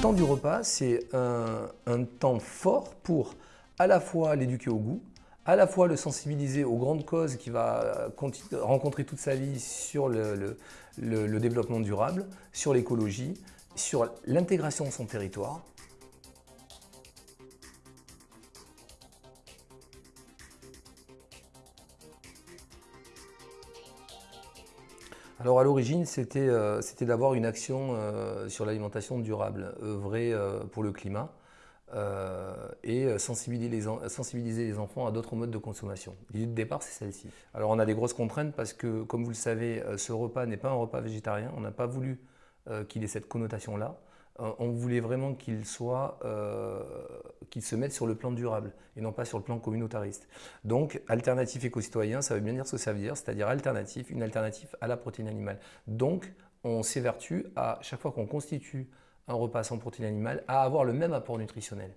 temps du repas, c'est un, temps fort pour à la fois l'éduquer au goût, à la fois le sensibiliser aux grandes causes qu'il va rencontrer toute sa vie sur le, développement durable, sur l'écologie, sur l'intégration de son territoire. Alors à l'origine, c'était euh, d'avoir une action euh, sur l'alimentation durable, œuvrer euh, pour le climat. Et sensibiliser les, sensibiliser les enfants à d'autres modes de consommation. L'idée de départ, c'est celle-ci. Alors on a des grosses contraintes parce que, comme vous le savez, ce repas n'est pas un repas végétarien. On n'a pas voulu qu'il ait cette connotation-là. on voulait vraiment qu'il soit, qu'il se mette sur le plan durable et non pas sur le plan communautariste. Donc, alternatif éco-citoyen, ça veut bien dire ce que ça veut dire, c'est-à-dire alternatif, une alternative à la protéine animale. Donc, on s'évertue à chaque fois qu'on constitue un repas sans protéines animales à avoir le même apport nutritionnel.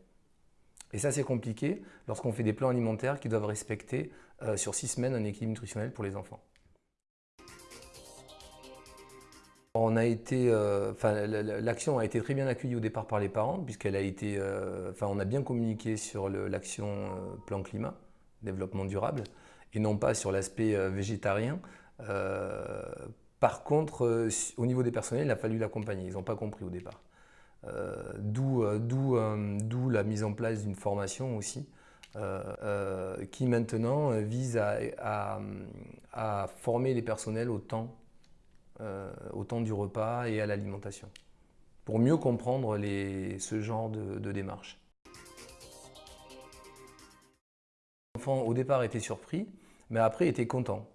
Et ça, c'est compliqué lorsqu'on fait des plans alimentaires qui doivent respecter euh, sur six semaines un équilibre nutritionnel pour les enfants. On a été, euh, l'action a été très bien accueillie au départ par les parents puisqu'elle a été, euh, enfin, on a bien communiqué sur l'action plan climat, développement durable, et non pas sur l'aspect végétarien. par contre, au niveau des personnels, il a fallu l'accompagner. Ils n'ont pas compris au départ. Euh, euh, euh, d'où la mise en place d'une formation aussi, qui maintenant vise à, former les personnels au temps, au temps du repas et à l'alimentation, pour mieux comprendre ce genre de, de démarche. L'enfant au départ était surpris, mais après était content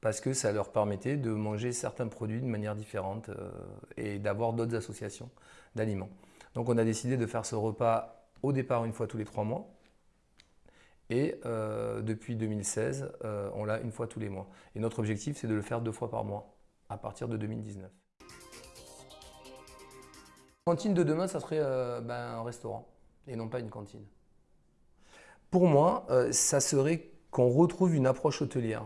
parce que ça leur permettait de manger certains produits de manière différente euh, et d'avoir d'autres associations d'aliments. Donc on a décidé de faire ce repas au départ une fois tous les trois mois et euh, depuis 2016, euh, on l'a une fois tous les mois. Et notre objectif, c'est de le faire deux fois par mois à partir de 2019. La cantine de demain, ça serait ben, un restaurant et non pas une cantine. Pour moi, ça serait qu'on retrouve une approche hôtelière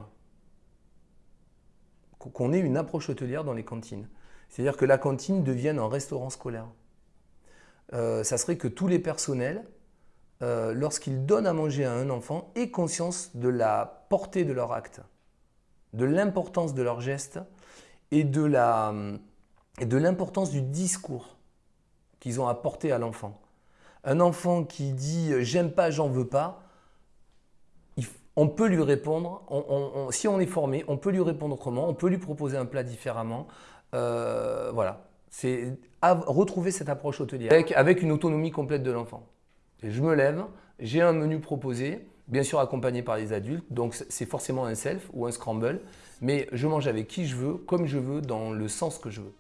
qu'on ait une approche hôtelière dans les cantines. C'est-à-dire que la cantine devienne un restaurant scolaire. Euh, ça serait que tous les personnels, euh, lorsqu'ils donnent à manger à un enfant, aient conscience de la portée de leur acte, de l'importance de leur geste et de l'importance du discours qu'ils ont apporté à l'enfant. Un enfant qui dit « j'aime pas, j'en veux pas », on peut lui répondre, si on est formé, on peut lui répondre autrement, on peut lui proposer un plat différemment. Euh, voilà, c'est retrouver cette approche hôtelière avec, une autonomie complète de l'enfant. Je me lève, j'ai un menu proposé, bien sûr accompagné par les adultes, donc c'est forcément un self ou un scramble, mais je mange avec qui je veux, comme je veux, dans le sens que je veux.